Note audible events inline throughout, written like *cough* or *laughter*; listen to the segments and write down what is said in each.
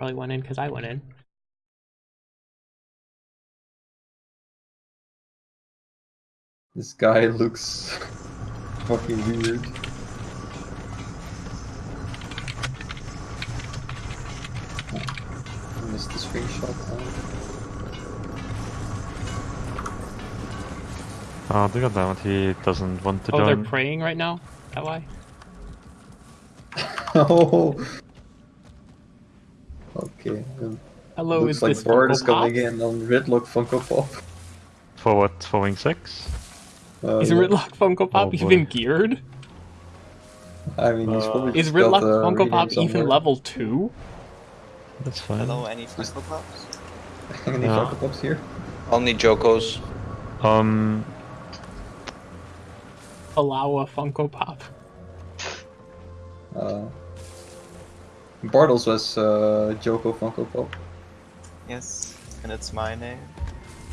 probably went in because I went in. This guy looks fucking weird. I missed the screenshot. Oh, look at that. He doesn't want to Oh, they're praying right now. Is that why? *laughs* oh. Okay. um, Hello, looks is like this Bard is coming in on Ridlock Funko Pop. For what? For Wing 6? Uh, Is yeah. Ridlock Funko Pop Oh, even geared? I mean, he's probably Is just got, Ridlock uh, Funko reading Pop even level 2? That's fine. Hello, any Funko Pops? *laughs* Any Yeah. Funko Pops here? Only Jokos. Um, Allow a Funko Pop. Uh, Bard was uh, Joko Funko Pop. Yes, and it's my name.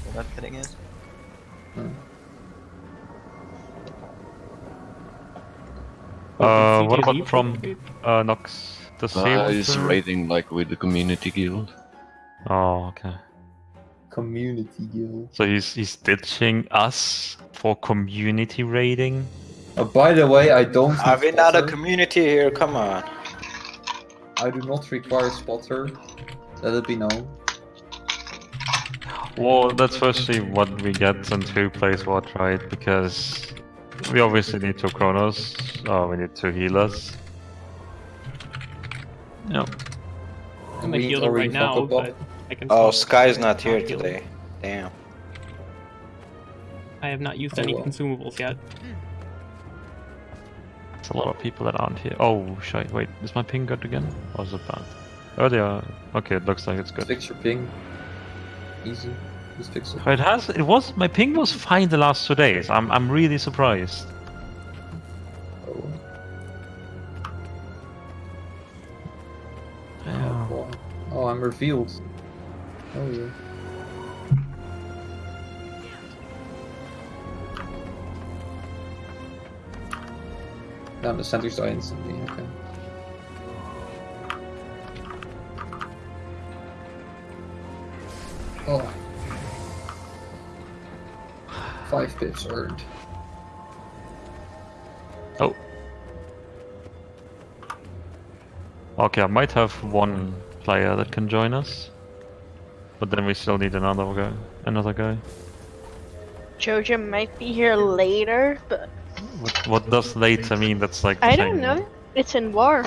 You're not getting it? Oh, uh, what about from play? uh, Nox? Does he Uh, want he's raiding like with the community guild. Oh, okay. Community Guild. So he's he's ditching us for community raiding. Uh, by the way, I don't. Are need we not a community here? Come on. I do not require spotter. Let it be known. Well, that's firstly what we get and who plays what, right? Because we obviously need two Chronos, or uh, we need two healers. Yeah. I'm a We healer already right now, Funko but I can. Oh, Sky's not here healer. today. Damn. I have not used Oh, any well. consumables yet. A lot of people that aren't here. Oh, shit, wait, is my ping good again? Or is it bad? Oh, they are. Okay, it looks like it's good. Fix your ping. Easy. Just fix it. It has. It was. My ping was fine the last two days. I'm. I'm really surprised. Oh, Yeah. oh, oh, I'm revealed. Oh yeah. Damn, the centers die instantly. Okay. Oh. Five pips earned. Oh. Okay, I might have one player that can join us, but then we still need another guy. Another guy. Jojo might be here later, but What, what does later mean? That's like. the I same- don't know. It's in war.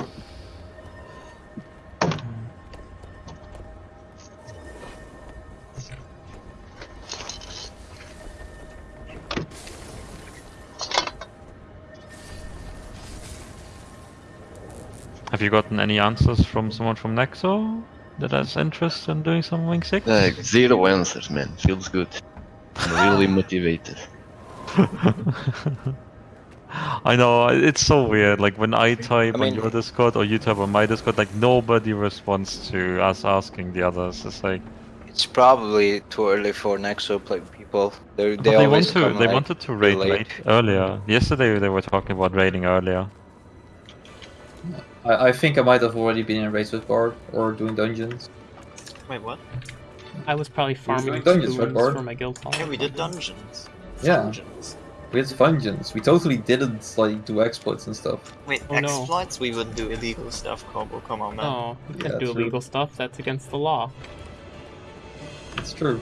Have you gotten any answers from someone from Nexo that has interest in doing some Wing Six? Like zero answers, man. Feels good. I'm really *laughs* motivated. *laughs* I know it's so weird. Like when I type I mean- on your Discord or you type on my Discord, like nobody responds to us asking the others. It's like It's probably too early for Nexo play people. They're, they they want always to. come They like, wanted to raid late. late earlier. Yesterday they were talking about raiding earlier. I, I think I might have already been in raids with Bard or doing dungeons. Wait, what? I was probably farming doing dungeons, right, Bard? for my guild hall. Yeah, we did dungeons. Yeah. Dungeons. We had dungeons. We totally didn't like do exploits and stuff. Wait, Oh, no. exploits? We would do illegal stuff, Combo. Come on, man. No, you Yeah, can't do true. illegal stuff. That's against the law. It's true.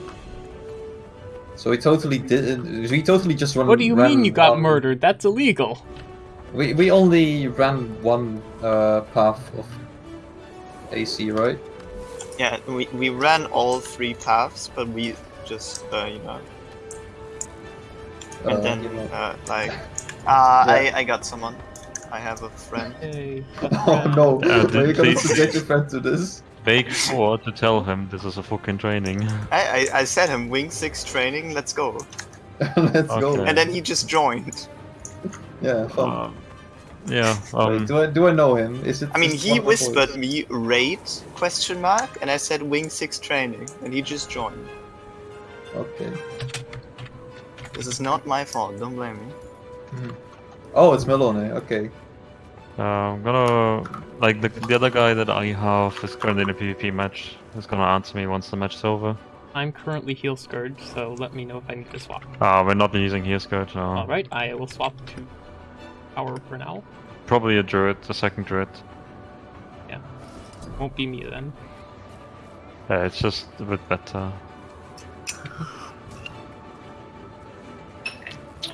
So we totally didn't. We totally just run. What do you mean you got one- murdered? That's illegal. We we only ran one uh, path of AC, right? Yeah, we, we ran all three paths, but we just, uh, you know, and Uh, then, uh, like, *laughs* uh, Yeah. I, I got someone. I have a friend. Hey, *laughs* Oh no! Uh, Are you gonna please. subject your friend to this? Make sure to tell him this is a fucking training. *laughs* I, I, I said him, Wing 6 training, let's go. Let's go. And then he just joined. Yeah, fun. Um, yeah. Wait, Um, do I do I know him? Is it? I mean, he one of the whispered me raid question mark, and I said Wing 6 training, and he just joined. Okay. This is not my fault, don't blame me. Oh, it's Melone. Okay. Uh, I'm gonna like the the other guy that I have is currently in a PvP match. Is gonna answer me once the match is over. I'm currently heal scourge, so let me know if I need to swap. Ah, we're not using heal scourge, No. Alright, I will swap to power for now. Probably a druid, a second druid. Yeah. Won't be me then. Yeah, it's just a bit better. *laughs*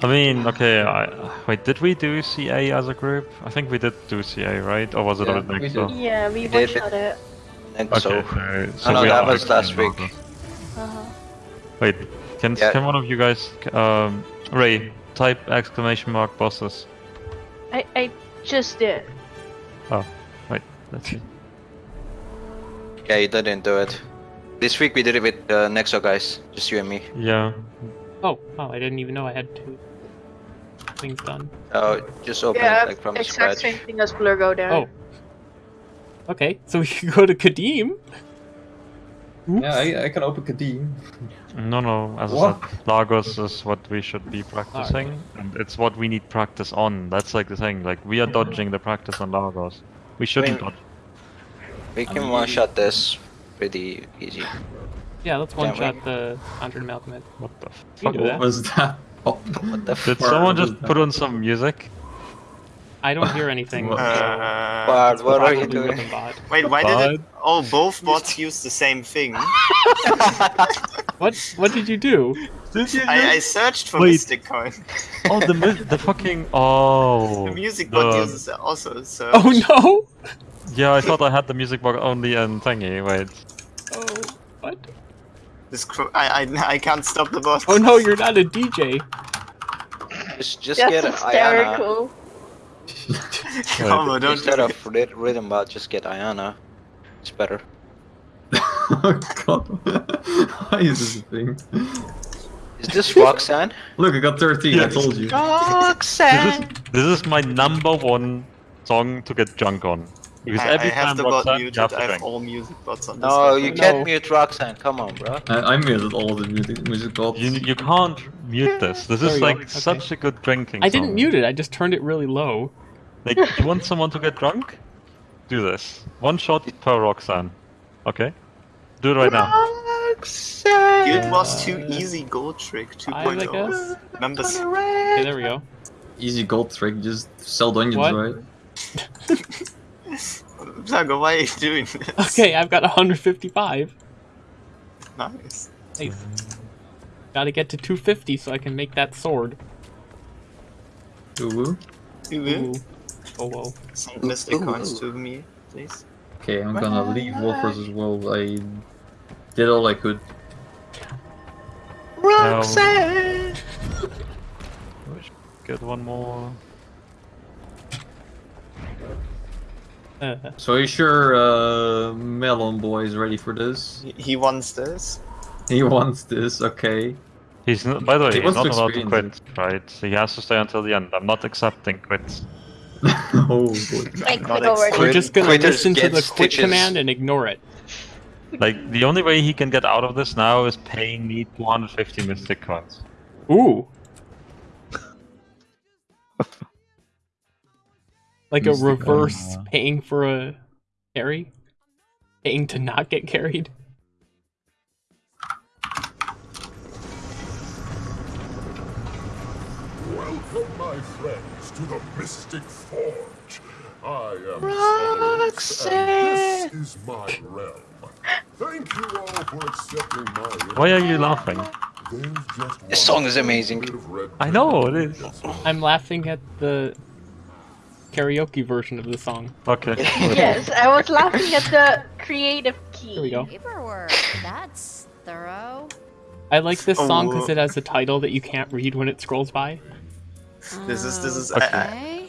I mean, okay, I, wait, did we do CA as a group? I think we did do CA, right? Or was it Yeah, a bit we did. Yeah, we We one did shot it. think Okay, so. so, so no, we that was last week. Uh-huh. Wait, can Yeah. can one of you guys, um, Ray, type exclamation mark bosses? I I just did. Oh, wait, let's see. Yeah, you didn't do it. This week we did it with uh, Nexo guys, just you and me. Yeah, Oh, oh, I didn't even know I had two things done. Oh, just open yeah, it like from the exact scratch. same thing as Blur go down. Oh. Okay, so we *laughs* can go to Qadim. Oops. Yeah, I, I can open Qadim. no, no, as What? I said, Largos is what we should be practicing, and it's what we need practice on. That's like the thing, like, we are dodging the practice on Largos. We shouldn't mean- dodge. We can one shot this pretty easy. Yeah, let's one shot the 100 Malcolm. What the fuck? What was that? Oh, *laughs* What the Did Where someone just that? put on some music? I don't hear anything. *laughs* What? so Bard, Uh, what are you doing? Rhythm Wait, why did it? Oh, both bots use the same thing. *laughs* What? What did you do? I, I searched for Wait. Mystic Coin. Oh, the mi- the fucking oh. The music bot the- uses also search. Oh no! Yeah, I thought I had the music box only in thingy. Wait. What? This cro- I, I *laughs* I can't stop the bot. Oh no, you're not a DJ. Just, just That's get Ayana. hysterical. *laughs* Come on, don't Instead do of it. rhythm bot, just get Ayana. It's better. *laughs* oh god. Why is this a thing? Is this Roxanne? Look, I got 13, I told you. This is Roxanne! this is my number one song to get drunk on. Because I, I have time the bot you muted. have to I have all music bots on this. No, you can't mute Roxanne. Come on, bro. I, I muted all the music, music bots. You, you can't mute this. This There is we go. like Okay. such a good drinking I didn't song. mute it. I just turned it really low. Like, you want someone to get drunk? Do this. One shot per Roxanne. Okay? Do it right now. Roxanne! It was too Easy Gold Trick Five, oh. I 2.0. guess. Members. Okay, there we go. Easy gold trick, just sell dungeons, What? right? *laughs* *laughs* Zago, why are you doing this? Okay, I've got 155. Nice. Nice. Gotta get to 250 so I can make that sword. Ooh, woo. Ooh. Oh whoa. Send Mystic Coins to me, please. Okay, I'm gonna leave Wolfers as well. I did all I could. Roxanne! *laughs* Get one more. *laughs* So are you sure uh, Melon Boy is ready for this? He, he wants this. He wants this, okay. He's not, by the way, He he's not allowed to quit, experience right? He has to stay until the end. I'm not accepting quits. *laughs* oh boy. I Not click over ex- we're just gonna Quitters listen to get the quit stitches. command and ignore it. Like, the only way he can get out of this now is paying me 250 mystic coins. Ooh. Like a Mystic reverse armor. paying for a carry? Paying to not get carried? Welcome, my friends, to the Mystic Forge. I am Roxanne. Solace, and this is my realm. Thank you all for accepting my Why are you laughing? There's This song is amazing. bit of red I know, it is. I'm laughing at the karaoke version of the song. Okay. *laughs* Yes, I was laughing at the creative key. Here we go. Paperwork. That's thorough. I like this song because Oh. it has a title that you can't read when it scrolls by. This is this is. Okay. I- I-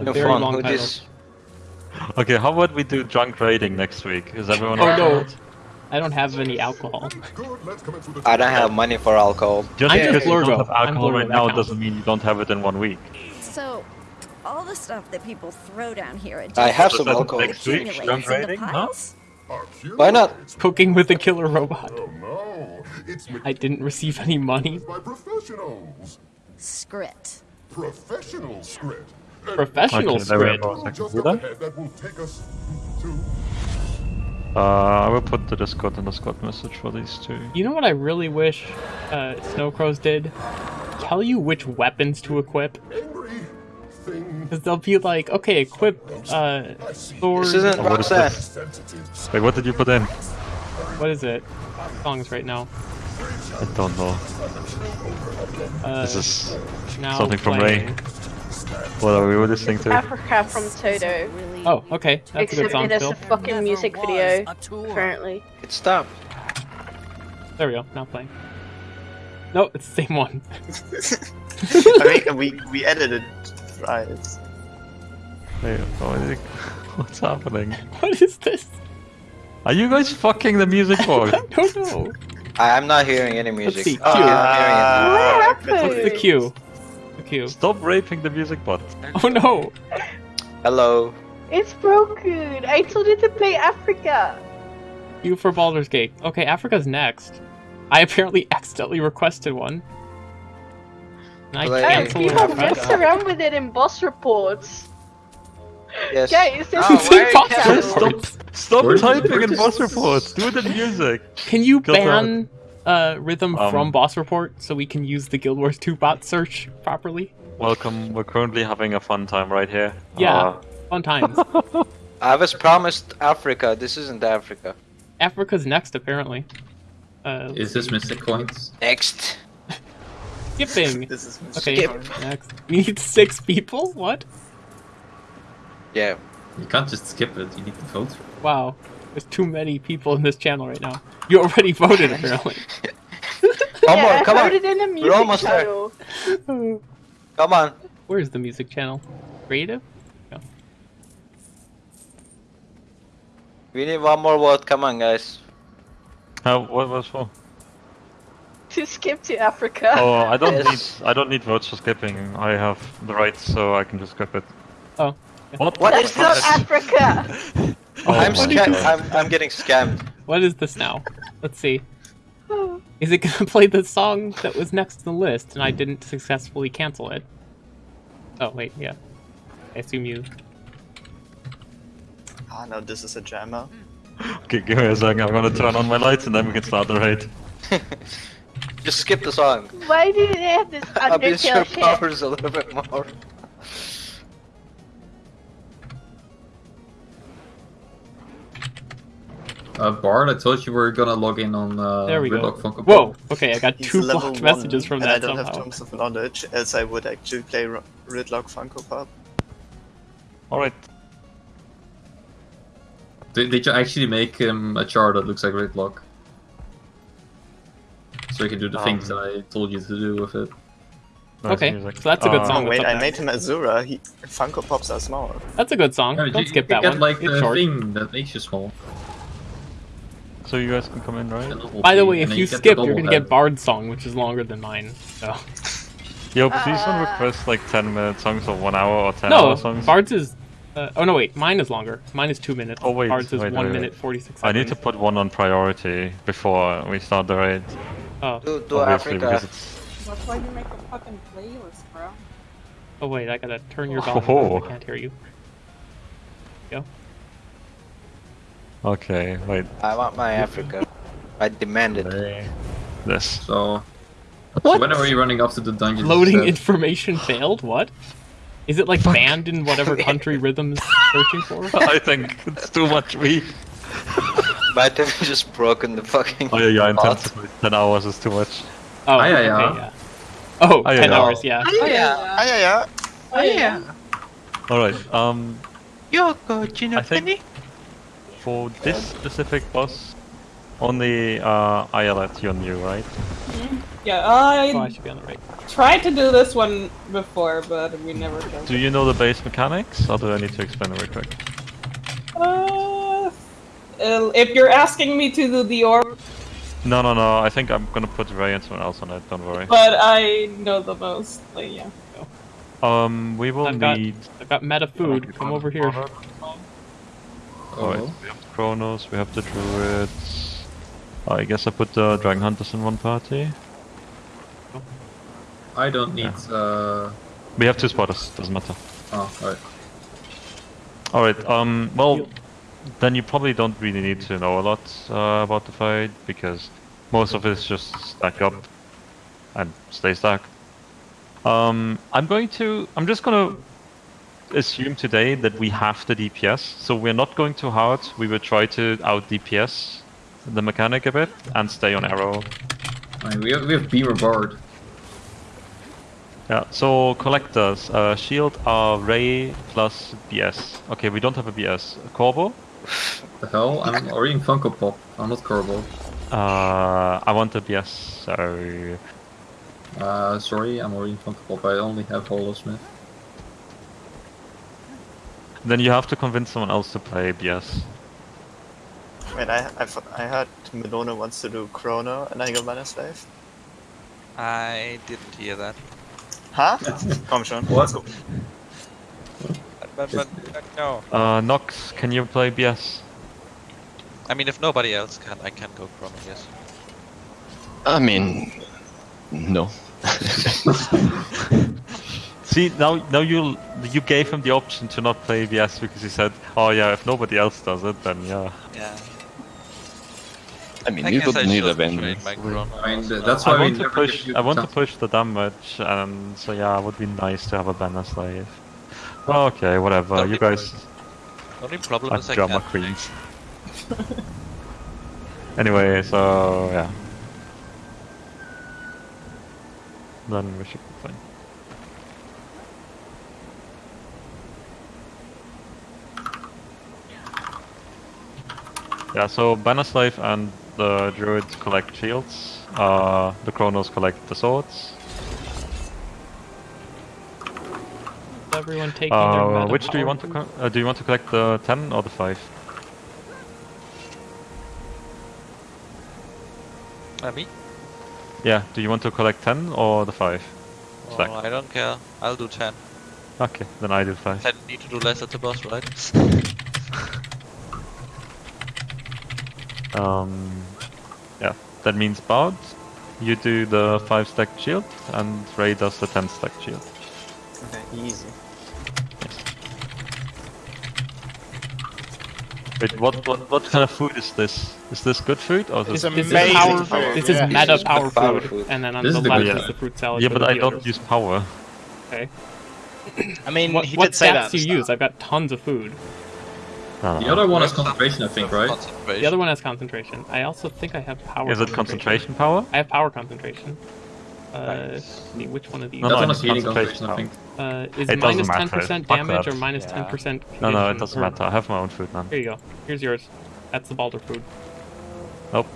Okay. No very fun. long title. this? Okay, how about we do drunk raiding next week? Is everyone Oh no. I don't have any alcohol. Good, let's commence with the I don't have money for alcohol. Just I'm because you don't have alcohol right now counts. doesn't mean you don't have it in one week. So, all the stuff that people throw down here, it I just have So some then alcohol. Next week, accumulates drunk into raiding? Huh? piles. Why not? Cooking with a killer robot. Oh no, it's I didn't receive any money. by professionals. Scrit. professional script. Professional Okay, there we squid. go. two Second just computer. up ahead that will take us to Uh, I will put the Discord in the Discord message for these two. You know what I really wish uh, Snowcrows did? Tell you which weapons to equip. Angry thing. Because they'll be like, okay, equip uh, sword. This isn't Oh, what is Roxanne. Sensitive. Wait, what did you put in? What is it? Songs right now. I don't know. Uh, This is now something from playing. Ray. what are we listening to? Africa from Toto. Oh, okay. That's a good Except song it is still. a fucking music video, was a tour. apparently. It stopped. There we go. Now playing. No, it's the same one. *laughs* I mean, we we edited right. Wait, what is it- *laughs* what's happening? *laughs* What is this? Are you guys fucking the music board? *laughs* I don't know. I, I'm not hearing any music. see, Oh, cue. I'm hearing it. What ah, What's the cue? The cue. Stop raping the music bot. Oh no! Hello. It's broken. I told you to play Africa. You for Baldur's Gate. Okay, Africa's next. I apparently accidentally requested one. And I Play Guys, canceled people mess request. around with it in boss reports. Yes. Guys, this Oh, is why are you impossible. canceling? Stop, stop Where's- typing where's in this- boss reports. Do the music. Can you Guild ban uh, rhythm Um, from boss report so we can use the Guild Wars 2 bot search properly? Welcome. We're currently having a fun time right here. Yeah. Uh, Fun times. *laughs* I was promised Africa. This isn't Africa. Africa's next, apparently. Uh, Is this Mystic Coins? Next. Skipping. *laughs* This is Okay, Skip. next. *laughs* We need six people? What? Yeah. You can't just skip it, you need to vote. Wow. There's too many people in this channel right now. You already *laughs* voted, apparently. Come yeah, on, come I on. heard it in the music almost there. channel. Come on. Where's the music channel? Creative? We need one more vote. Come on, guys. how, what was for? *laughs* To skip to Africa. Oh, I don't Yes. *laughs* need. I don't need votes for skipping. I have the right, so I can just skip it. Oh. What? What That's is not this? Africa. *laughs* Oh I'm my scam- God. I'm I'm getting scammed. What is this now? Let's see. Is it gonna play the song that was next to the list and I didn't successfully cancel it? Oh, wait, yeah. I assume you. Ah, no, this is a jammer. Okay, give me a second. I'm gonna turn on my lights and then we can start the raid. Just skip the song. Why do they have this *laughs* Abuse your Undertale shit? powers a little bit more. Uh, Bard, I told you we were gonna log in on uh, There we go. Ridlock Funko Whoa! Okay, I got He's two blocked one, messages from and that I don't have somehow. terms of knowledge, as I would actually play R- Ridlock Funko Pop. All right. Did, did you actually make him a char that looks like Ridlock? So you can do the things Um, that I told you to do with it. Nice Okay, music. so that's a good Uh, song. Oh wait, I there. made him Azura. He Funko Pops are small. That's a good song. Yeah, Don't you, skip you that get one. like it's the short. thing that makes you small. So you guys can come in, right? By the way, if then you skip, you're gonna head. get Bard's song, which is longer than mine. So Yo, please don't Uh, request like 10 minute songs or 1 hour or 10 no, hour songs. Bard's is. Uh, oh no, wait, mine is longer. Mine is two minutes. Oh, wait, Bard's is wait, one wait, minute wait. forty six. I need to put one on priority before we start the raid. Oh, Do do Africa. it's. That's why you make a fucking playlist, bro. oh wait, I gotta turn your Oh. volume. I can't hear you. Go. Okay, wait. I want my Africa. I demand it. This. So, so when are we running off to the dungeon? Loading instead? information failed. What? Is it like banned in whatever country *laughs* Rhythm's searching for? I think it's too much weed. *laughs* Might have just broken the fucking. Oh yeah, yeah, bot. intensively. 10 hours is too much. Oh, Ah, yeah, okay, yeah. yeah. Oh, Ah, yeah, 10 yeah. hours, yeah. Oh, yeah. Ah, yeah, yeah. Oh, yeah. Alright, um, Yoko, I think for this specific boss, only uh, I let you on you, right? Yeah, Oh, I I should be on the right. tried to do this one before, but we never did. Do you know the base mechanics, or do I need to explain it real quick? Uh, uh, if you're asking me to do the orb, No, no, no, I think I'm gonna put Ray and someone else on it, don't worry. but I know the most. Like, yeah. Um, we will I've got- need... I've got meta food. Come over here. Alright, Oh. we have the Chronos, we have the Druids... I guess I put the Dragon Hunters in one party. I don't need uh, We have two spotters, doesn't matter. Oh, right. Alright, um, well, then you probably don't really need to know a lot uh, about the fight, because most of it is just stack up and stay stacked. Um, I'm going to, I'm just gonna assume today that we have the DPS, so we're not going too hard, we will try to out DPS the mechanic a bit and stay on arrow. We have we have Beamer Bard. Yeah, so collectors, uh, shield are Ray plus BS. Okay, we don't have a BS. Corvo? The hell? I'm reading Funko Pop. I'm not Corbo. Uh, I want a BS, so... Uh, sorry, I'm reading Funko Pop. I only have Holosmith. Then you have to convince someone else to play BS. Wait, I I, thought- I heard Melona wants to do Chrono and I go Mana Slave. I didn't hear that. Huh? *laughs* Komm schon. What? Let's go. But, but, but no. Uh, Nox, can you play BS? I mean, if nobody else can, I can go Chrono, yes. I mean, no. *laughs* See, now now you you gave him the option to not play BS because he said, oh yeah, if nobody else does it, then yeah. Yeah. I mean, I you don't I need a should Vayne. trade my Chrono. I mean, that's why we want to push. I want to push the damage, and so yeah, it would be nice to have a banner slave. Okay, whatever. You guys only problem are is I drama can't queens. *laughs* anyway, so yeah. Then we should be fine. Yeah, so Banner Slave and the Druids collect shields, uh, the Chronos collect the swords. Everyone taking their Uh, meta which do you want to co- uh, do you want to collect the 10 or the 5? Uh, me? Yeah, do you want to collect 10 or the 5? Stack. Oh, I don't care. I'll do 10. Okay, then I do 5. 10 need to do less at the boss, right? *laughs* Um, yeah, that means Bard, you do the 5 stack shield, and Ray does the 10 stack shield. Okay, easy. Wait, what, what, what kind of food is this? Is this good food or is It's this... This is power. food, This is yeah. meta This is power, power food, food. and then on This the is the left is the fruit salad. Yeah, but I don't use power. Okay. I mean, What, he what did say stats that. do you use? I've got tons of food. No, no, The other one has concentration, I think, right? The other one has concentration. I also think I have power. Is it concentration power? I have power concentration. Uh, which one of these? No, that no, one it's is healing concentration concentration, I think. Uh, is It doesn't minus ten matter. percent Fuck damage that. or minus ten Yeah. percent? No, no, it doesn't matter. I have my own food, man. Here you go. Here's yours. That's the Balder food. Nope.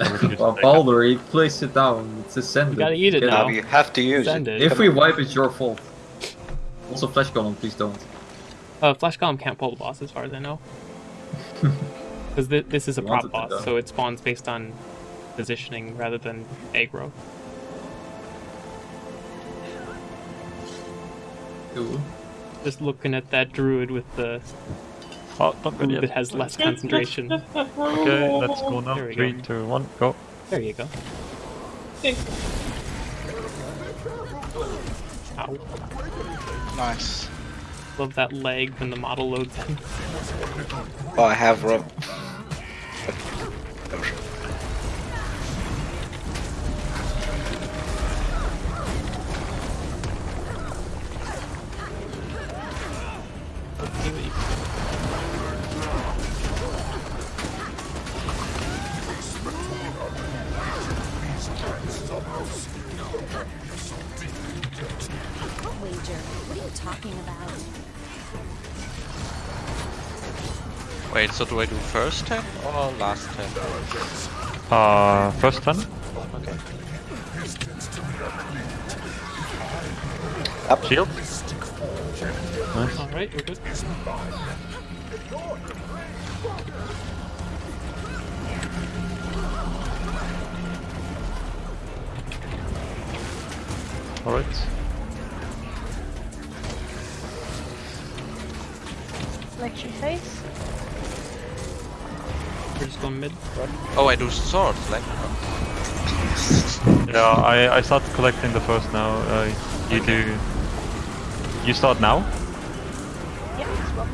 I refuse to Well, take it. Balder, he placed it down. It's ascended. You gotta eat it Get now. out. You have to use Send it. it. If we wipe, it's your fault. Also, Flash Golem, please don't. Uh, Flash Golem can't pull the boss, as far as I know. *laughs* Because th- this is a You prop wanted to, boss, though. so it spawns based on positioning rather than aggro. Ooh. Just looking at that druid with the Oh, don't go food yet. that has less concentration. Okay, let's go now. Three, go. two, one, go. There you go. Ow. Nice. Love that lag when the model loads in. Oh, I have rob. Talking about? Wait, so do I do first 10 or last 10? Uh, first 10? Okay. Up. Shield? Alright, we're good. Alright. Selection phase. We're just going mid. Oh, I do swords, like. Yeah, I, I started collecting the first now. Uh, you do You start now? Yeah, as well.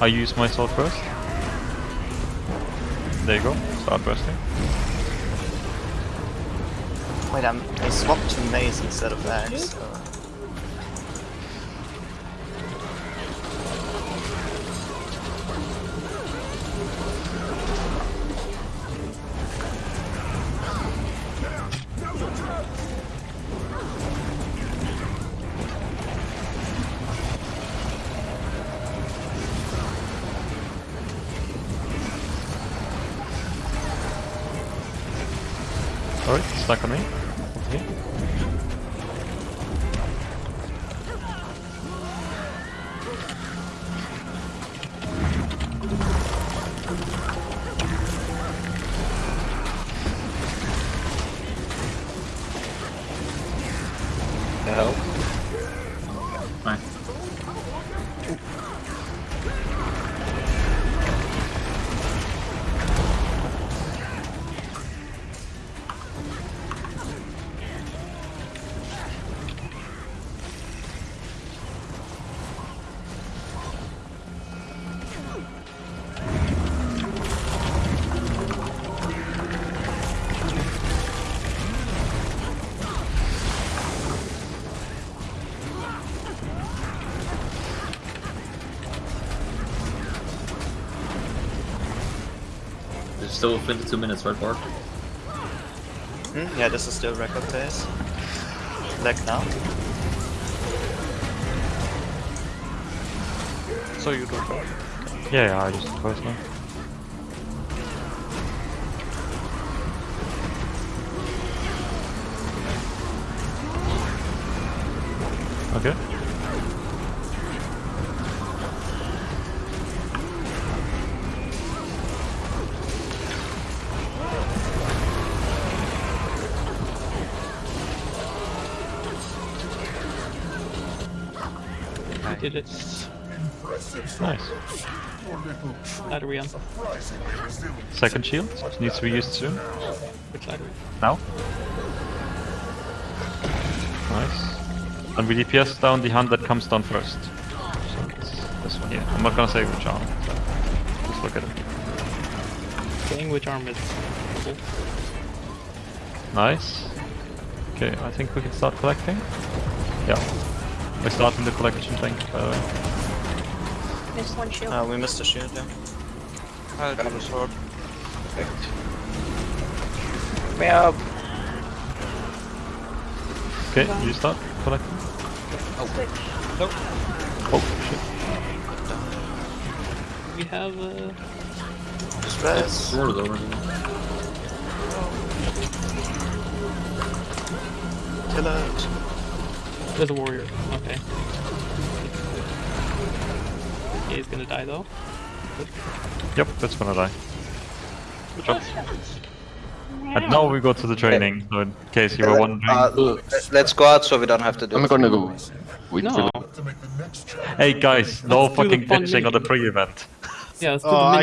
I use my sword first. There you go. Start bursting. Wait, I'm, I swapped to mace instead of axe. So. Alright, stuck on me. Still 22 minutes, right, Bart? Hmm? Yeah, this is still record pace. Like now. So you do both. Yeah, yeah, I just twice now. Okay. Did it. Nice. soldiers. Your little troop Side are we on? Second shield needs to be used soon. Which side are we? Now. Nice. And we DPS down the hand that comes down first. So it's this one here. I'm not gonna say which arm. Just look at it. Saying which arm is cool. Nice. Okay, I think we can start collecting. Yeah. We're starting the collection thing, by the way. Missed one shield. Uh, we missed a shield, yeah. I'll do the sword. Perfect. Me up. Okay, you start collecting. Nope. Oh, shit. We have uh, Just res. Sword already. Kill it. There's a warrior. Okay. He is gonna die though. Yep, that's gonna die. Good job. And now we go to the training, so in case you were wondering. Uh, let's go out so we don't have to do I'm it. gonna go. With No. Philip. To make the next challenge Hey guys, no Let's fucking fun bitching on the pre-event. Yeah, let's do Oh, the mini